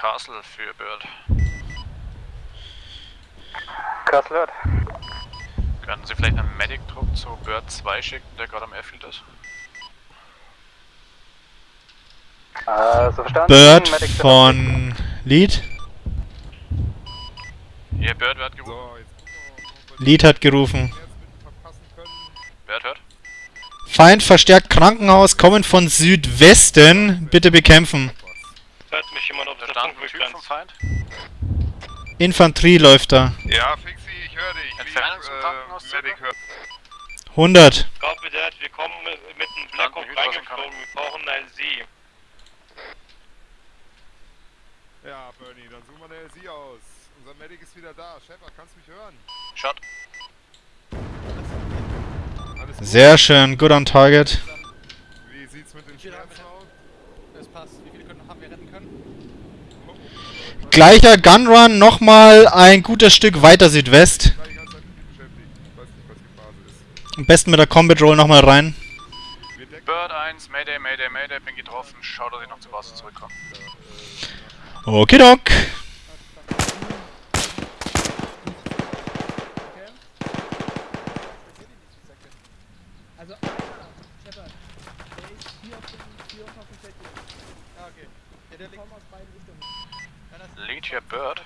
Castle für Bird. Castle hört. Können Sie vielleicht einen Medic-Trupp zu Bird 2 schicken, der gerade am Airfield ist? Äh, so verstanden. Bird von Lead. Ihr Bird wird gerufen. Lead hat gerufen. Bird hört. Feind verstärkt Krankenhaus, kommen von Südwesten. Bitte bekämpfen. Hört mich jemand auf Feind? Infanterie läuft da. Ja, Fixi, ich höre dich. Entfernung zum Krankenhaus, äh, Medic circa? hört. 100. Copy that, wir kommen mit einem Blackhawk reingeflogen, wir brauchen ein LC. Ja, Bernie, dann suchen wir eine LC aus. Unser Medic ist wieder da. Shepard, kannst du mich hören? Shot. Sehr schön, good on target. Wie sieht's mit den Schmerzen aus? Das passt. Wie viele können, haben wir retten können? Gleicher Gunrun, nochmal ein gutes Stück weiter Südwest. Am besten mit der Combat Roll nochmal rein. Bird 1, Mayday, Mayday, Mayday, bin getroffen. Schau, dass ich noch zur Basis zurückkomme. Okidok. Also, Shepard, der ist hier auf dem, hier unten auf dem Feld. Ah, okay. Ja, der liegt aus beiden Richtungen. Lead hier Bird.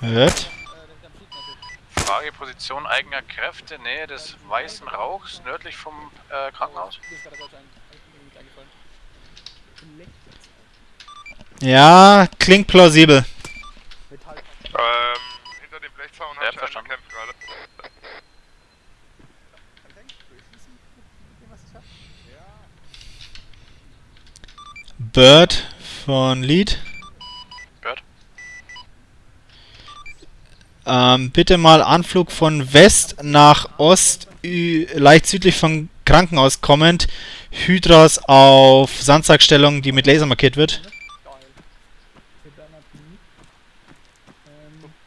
Hört. Frage Position eigener Kräfte, Nähe des weißen Rauchs, nördlich vom äh, Krankenhaus. Ja, klingt plausibel. Ähm, hinter dem Blechzaun Ja, ich einen verstanden. gekämpft gerade. Bird von Lead. Bird. Ähm, bitte mal Anflug von West nach Ost, leicht südlich vom Krankenhaus kommend. Hydras auf Sandsackstellung, die mit Laser markiert wird.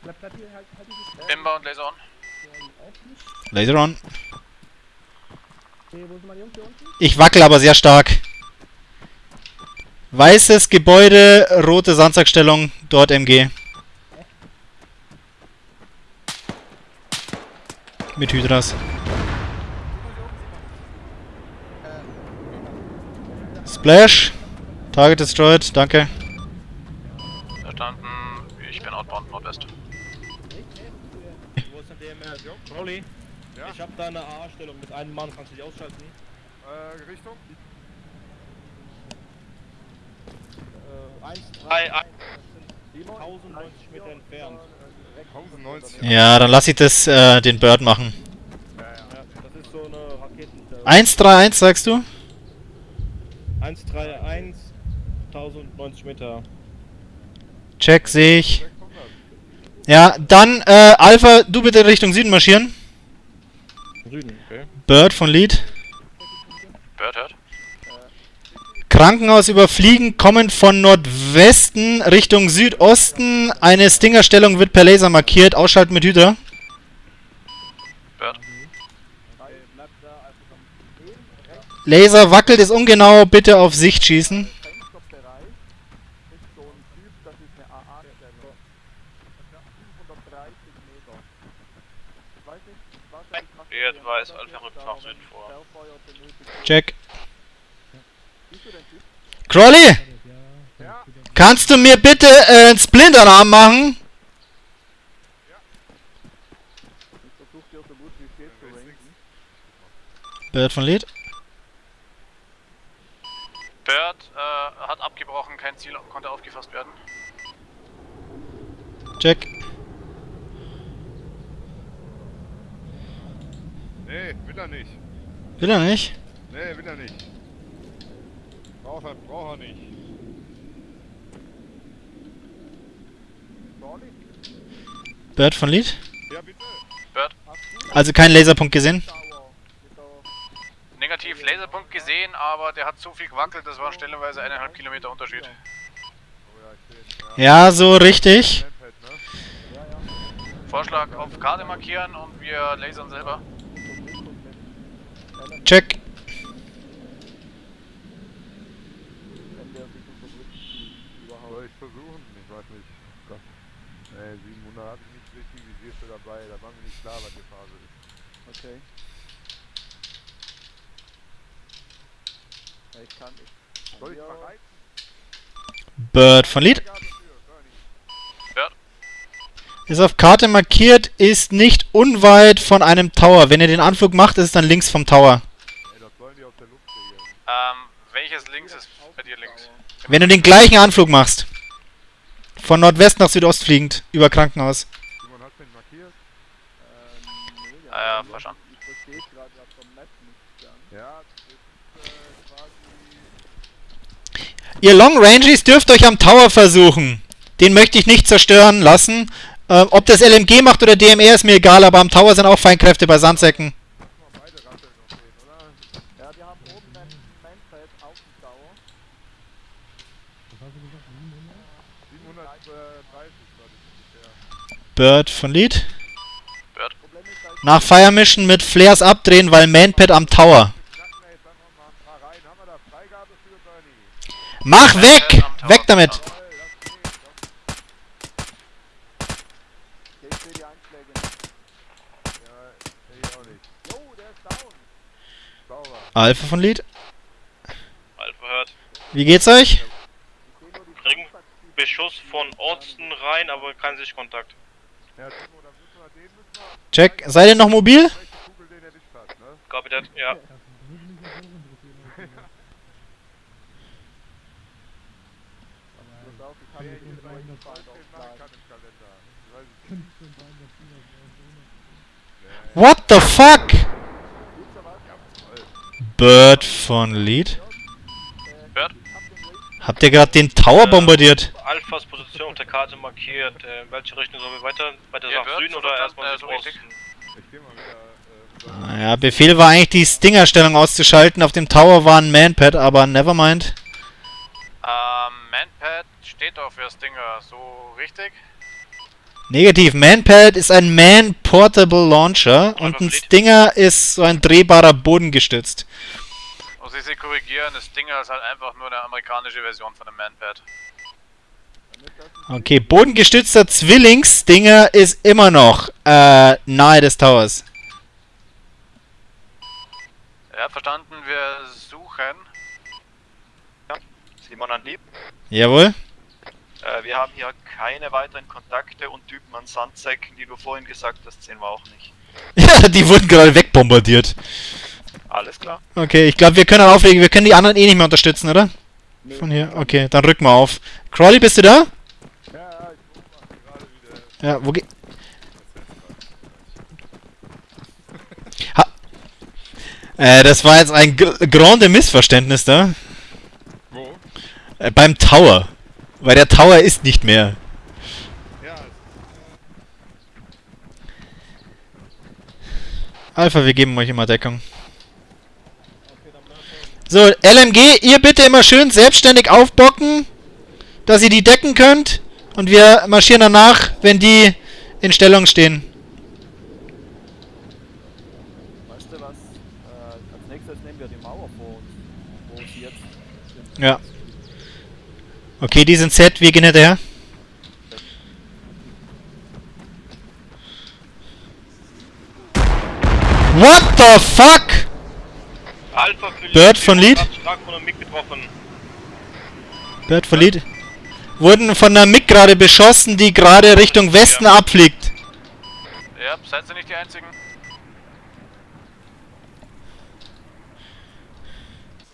Dieses Inbound Laser on. Laser on. Ich wackel aber sehr stark. Weißes Gebäude, rote Sandsackstellung, dort MG. Mit Hydras. Splash. Target destroyed, danke. Verstanden. Ich bin outbound Nordwest. Wo ist denn DMR? Crowley? Ja? Ich hab da eine AA-Stellung mit einem Mann, kannst du die ausschalten? Äh, Richtung? Äh, 1, 3, 1, 1090 Meter entfernt. 1090. Ja, dann lass ich das äh, den Bird machen. Ja, das ist so eine Raketenstellung. 131 sagst du? 131, 1090 Meter. Check, sehe ich. 600. Ja, dann äh, Alpha, du bitte Richtung Süden marschieren. Süden, okay. Bird von Lead. Bird hört. Krankenhaus überfliegen, kommen von Nordwesten Richtung Südosten. Eine Stingerstellung wird per Laser markiert. Ausschalten mit Hydra. Laser wackelt, ist ungenau. Bitte auf Sicht schießen. Bird weiß, Alpha rückt nach Süden vor. Check. Crawley! Kannst du mir bitte äh, einen Splinterarm machen? Bird von Lead. Bird äh, hat abgebrochen, kein Ziel konnte aufgefasst werden. Check. Nee, will er nicht. Will er nicht? Nee, will er nicht. Braucht er, braucht er nicht. Bird von Lead. Ja, bitte. Bird. Also keinen Laserpunkt gesehen. Negativ Laserpunkt gesehen, aber der hat so viel gewackelt, das waren stellenweise eineinhalb Kilometer Unterschied. Oh ja. Ja, so richtig. Ne? Vorschlag auf Karte markieren und wir lasern selber. Check. So, vielleicht versuchen. Ich weiß nicht. Gott. Nee, 700 hatte ich nicht richtig dabei. Da war mir nicht klar, was die Phase ist. Okay. Ja, ich kann nicht. Soll ich Ja. mal reiten? Bird von Lied. Ist auf Karte markiert, ist nicht unweit von einem Tower. Wenn ihr den Anflug macht, ist es dann links vom Tower. Ey, das sollen die aus der Luft. Ähm, welches links ist bei dir links? Wenn du den gleichen Anflug machst. Von Nordwest nach Südost fliegend, über Krankenhaus. Simon, hast du den markiert? Ähm, nee, Ah ja, ich- verstanden. Ich verstehe gerade vom Map nicht ganz. Ja, das ist äh, quasi... Ihr Long Ranges dürft euch am Tower versuchen. Den möchte ich nicht zerstören lassen. Ähm, ob das LMG macht oder DMR ist mir egal, aber am Tower sind auch Feinkräfte bei Sandsäcken. Lass mal beide Rasseln noch sehen, oder? Ja, wir haben oben ein Mainfeld auf dem Tower. 730 war das ungefähr. Bird von Lead. Nach Fire Mission mit Flares abdrehen, weil Manpad am Tower. Mach weg! Weg damit! Alpha von Lead. Alpha hört. Wie geht's euch? Kriegen Beschuss von Osten rein, aber kein Sichtkontakt. Ja, Check. Seid ihr noch mobil? Copy that, ja. What the fuck? Bird von Lead. Habt ihr gerade den Tower bombardiert? Alphas Position auf der Karte markiert. Äh, in welche Richtung sollen wir weiter? Weiter Ja, nach Süden oder erstmal äh, geh mal wieder... Äh, Naja, Befehl war eigentlich die Stinger-Stellung auszuschalten. Auf dem Tower war ein Manpad, aber nevermind. Ähm, Manpad steht auf für Stinger, so richtig? Negativ. Manpad ist ein Man-Portable Launcher und ein Stinger ist so ein drehbarer Bodengestützt. Muss ich Sie korrigieren, das Stinger ist halt einfach nur eine amerikanische Version von dem Manpad. Okay, bodengestützter Zwillings-Stinger ist immer noch äh, nahe des Towers. Ja, verstanden, wir suchen. Simon an Lieb. Jawohl. Äh, wir haben hier keine weiteren Kontakte und Typen an Sandsäcken, die du vorhin gesagt hast, sehen wir auch nicht. Ja, die wurden gerade wegbombardiert. Alles klar. Okay, ich glaube, wir können auflegen. Wir können die anderen eh nicht mehr unterstützen, oder? Von hier. Okay, dann rück mal auf. Crawley, bist du da? Ja, ja, ich gerade wieder... Ja, wo geht. Äh, das war jetzt ein gr grande Missverständnis da. Wo? Äh, beim Tower. Weil der Tower ist nicht mehr. Ja, es Alpha, wir geben euch immer Deckung. So, LMG, ihr bitte immer schön selbstständig aufbocken, dass ihr die decken könnt. Und wir marschieren danach, wenn die in Stellung stehen. Weißt du was? Äh, als nächstes nehmen wir die Mauer vor uns, wo sie jetzt sind. Ja. Okay, die sind set, wir gehen hinterher. What the fuck? Bird von Lead? Stark von einem MiG getroffen. Bird verliert. Wurden von einer MiG gerade beschossen, die gerade Richtung Westen Ja. abfliegt. Ja, seid ihr nicht die einzigen?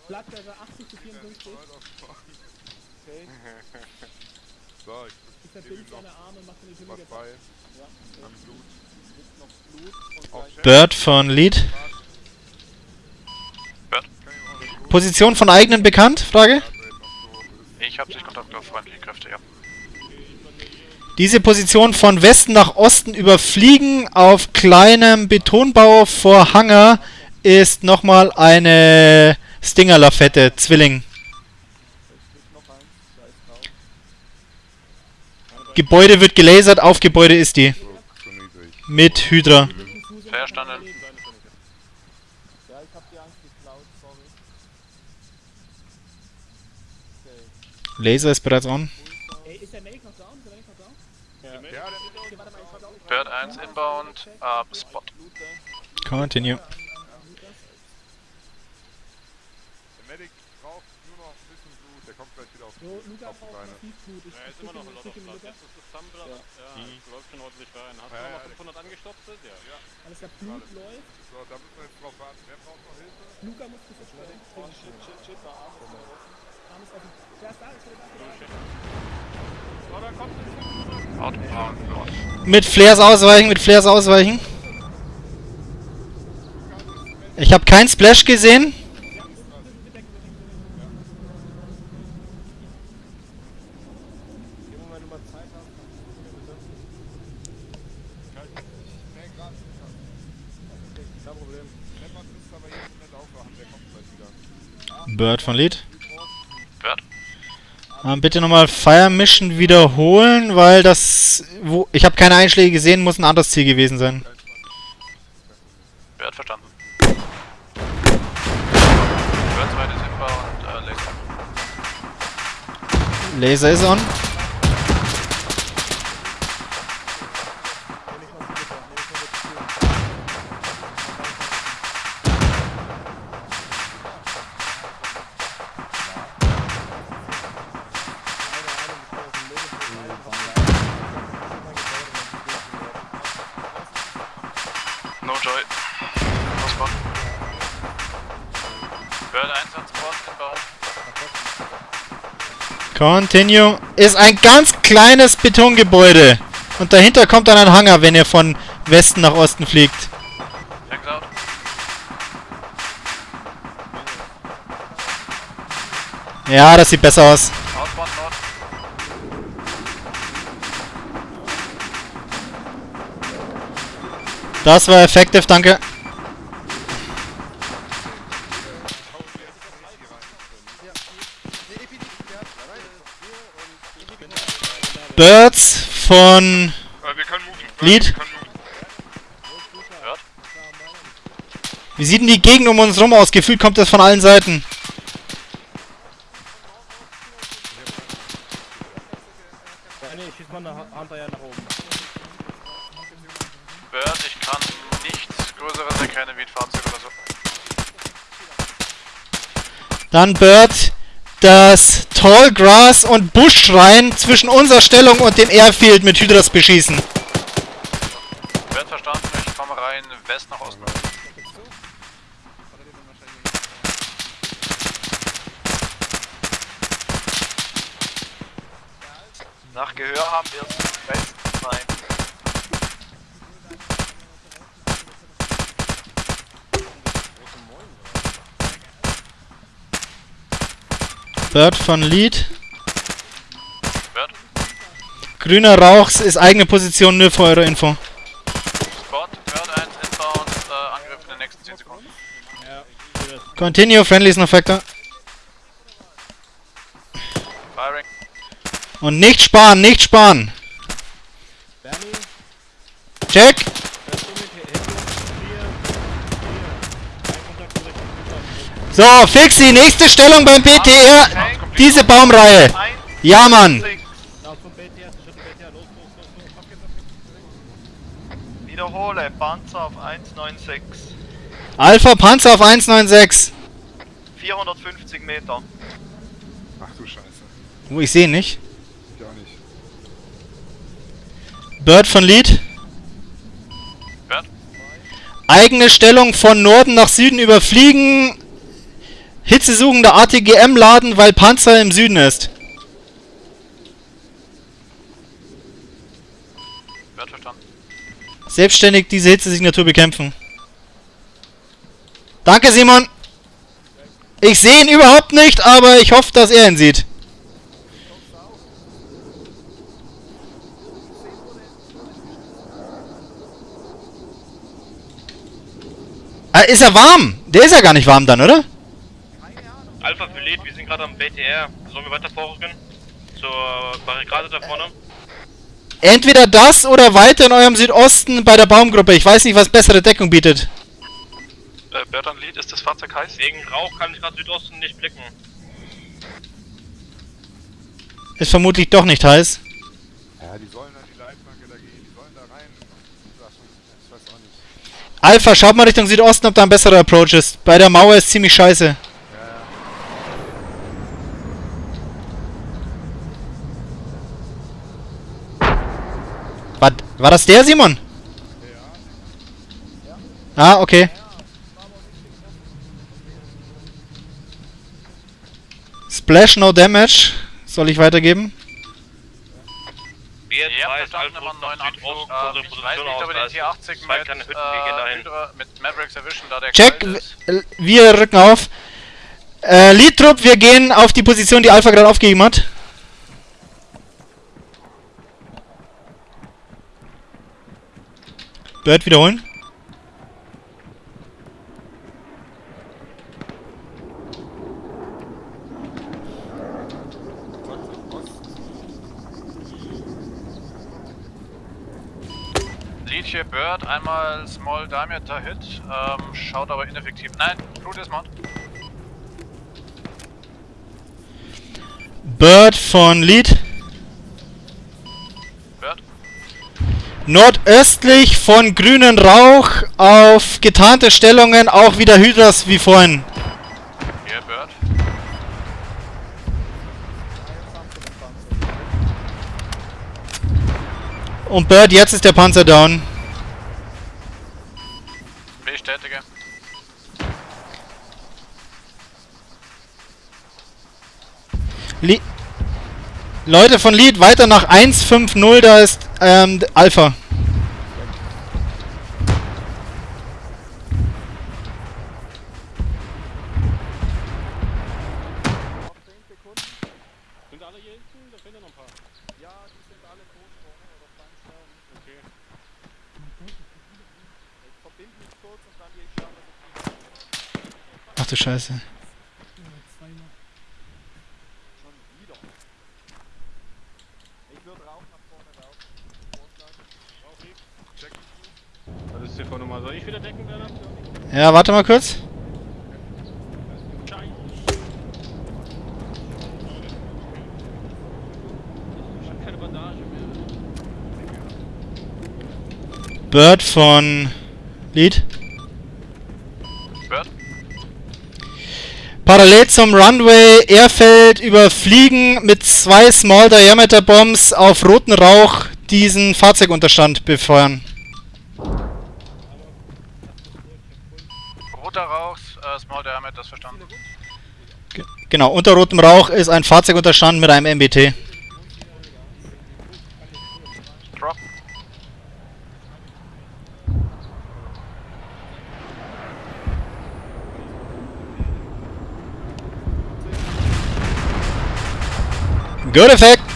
Blattberger 80 zu 54. Okay, So, ich verbinde seine Arme, macht eine was Hülle bei. Ja, Am Blut. Blut. Bird von Lead. Kann ich auch nicht gut. Position von eigenen bekannt? Frage. Ich habe Sichtkontakt auf feindliche Kräfte, ja. Diese Position von Westen nach Osten überfliegen auf kleinem Betonbau vor Hangar ist nochmal eine Stinger-Lafette, Zwilling. Gebäude wird gelasert, auf Gebäude ist die. Mit Hydra. Verstanden. Ja, ich hab die Angst geklaut, sorry. Okay. Laser ist bereits on. Bird 1 inbound, ab Spot. Continue. Der Medic braucht nur noch ein bisschen Blut, der kommt gleich wieder auf, So, Luca braucht Beine. massiv Blut. Ich, Ja, ist immer noch ein Lot of. Blood. Das ist Thumbler. Ja, ja läuft schon ordentlich rein. Hast du ja, noch 500 angestopft? Ja. ja. Alles klar, Blut läuft. So, da müssen wir jetzt drauf warten. Wer braucht noch Hilfe? Luca muss gesetzt werden. Oh, shit, shit, shit. Arm Mit Flares ausweichen, mit Flares ausweichen. Ich habe keinen Splash gesehen. Bird von Lead. Ähm, bitte nochmal Fire Mission wiederholen, weil das. Wo, ich habe keine Einschläge gesehen, muss ein anderes Ziel gewesen sein. Bird verstanden. Bird 2 ist inbound, äh, Laser. Laser ist on. No Joy. No Spot. Bird 1 an Spot, Continue. Ist ein ganz kleines Betongebäude. Und dahinter kommt dann ein Hangar, wenn ihr von Westen nach Osten fliegt. Ja, das sieht besser aus. Outbound. Das war effective, danke. Birds von Äh, wir können moven. Lead. Wir können moven. Bird. Wie sieht denn die Gegend um uns rum aus? Gefühlt kommt das von allen Seiten. Ja, nee, schieß mal eine Ha- Hunter nach oben. Bird, ich kann nichts Größeres erkennen wie ein Fahrzeug oder so. Dann Bird das Tall Grass und Busch rein zwischen unserer Stellung und dem Airfield mit Hydras beschießen. Wird verstanden, ich komme rein, West nach Osten. Nach Gehör haben wir West 2. Bird von Lead. Bird. Grüner Rauch ist eigene Position, nur für eure Info. Spot, Bird 1 inbound, äh, Angriff in den nächsten 10 Sekunden. Ja. Continue, friendly ist noch Factor. Firing. Und nicht sparen, nicht sparen. Bernie, Check. das ist mit Hilfe. Hier, hier. Ein Kontakt direkt mit So, Fixi, nächste Stellung beim BTR. Diese Baumreihe. Ja, Mann. Wiederhole, Panzer auf 196. Alpha Panzer auf 196. 450 Meter. Ach du Scheiße. Wo ich sehe nicht. Ich auch nicht. Bird von Lead. Bird. Eigene Stellung von Norden nach Süden überfliegen. Hitzesuchender ATGM laden, weil Panzer im Süden ist. Bird verstanden. Selbstständig diese Hitzesignatur bekämpfen. Danke, Simon. Ich sehe ihn überhaupt nicht, aber ich hoffe, dass er ihn sieht. Ah, ist er warm? Der ist ja gar nicht warm dann, oder? Alpha Filet, wir sind gerade am BTR. Sollen wir weiter vorrücken? Zur Barrikade da vorne? Entweder das oder weiter in eurem Südosten bei der Baumgruppe. Ich weiß nicht, was bessere Deckung bietet. Äh, Bertrand Lied, ist das Fahrzeug heiß? Wegen Rauch kann ich gerade Südosten nicht blicken. Ist vermutlich doch nicht heiß. Ja, die sollen an die Leitplanke da gehen, die sollen da rein. Ich weiß auch nicht. Alpha, schaut mal Richtung Südosten, ob da ein besserer Approach ist. Bei der Mauer ist ziemlich scheiße. War, das der, Simon? Ah, okay. Splash, no damage. Soll ich weitergeben? Wir Ja, zwei einen neuen nach Anflug. Südosten unsere Ähm, ich weiß nicht, ob wir den aus. T80 zwei mit, kleine Hütten, äh. Hydra, mit Mavericks erwischen, da der Check, w- wir rücken auf. Äh, Lead-Trupp, wir gehen auf die Position, die Alpha gerade aufgegeben hat. Bird wiederholen. Lead hier Bird, einmal Small Diameter Hit, ähm, schaut aber ineffektiv. Nein, Blue Dismount. Bird von Lead. Bird. Nordöstlich von grünen Rauch auf getarnte Stellungen auch wieder Hydras wie vorhin. Hier Bird. Und Bird, jetzt ist der Panzer down. Bestätige. Le Leute von Lead, weiter nach 150, da ist ähm, Alpha. Sind alle hier hinten? Da fehlen ja noch ein paar. Ja, die sind alle Großsprungen oder Feinsterben. Okay. Ich verbinde mich kurz und dann gehe ich schauen, dass ich Ach du Scheiße. Schon wieder. Ich würde Rauch nach vorne laufen. Vorschlag. Rauch X. Check. Das ist TV-Nummer. Soll ich wieder decken, Werner? Ja, warte mal kurz. Bird von Lead. Bird. Parallel zum Runway Airfeld überfliegen mit zwei Small Diameter Bombs auf roten Rauch diesen Fahrzeugunterstand befeuern. Roter Rauch, äh, Small Diameter, das verstanden. Ge- Genau, unter rotem Rauch ist ein Fahrzeugunterstand mit einem MBT. Drop. Good effect!